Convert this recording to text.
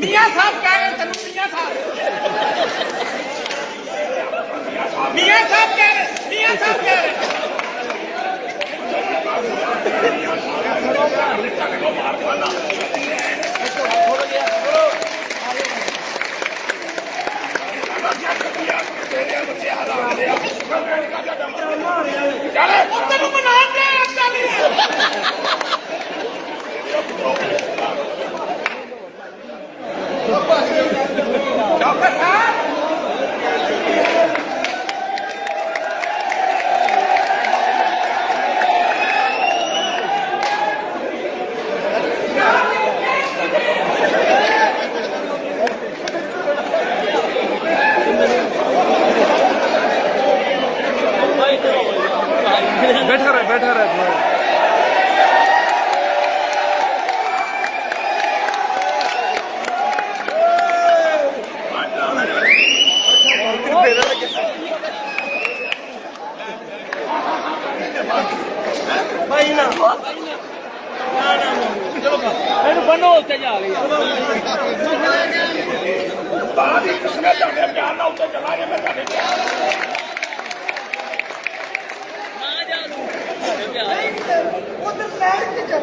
میاں صاحب Go, go, go. ਉਹ ਤੇ ਲੈ ਕੇ ਚੱਲ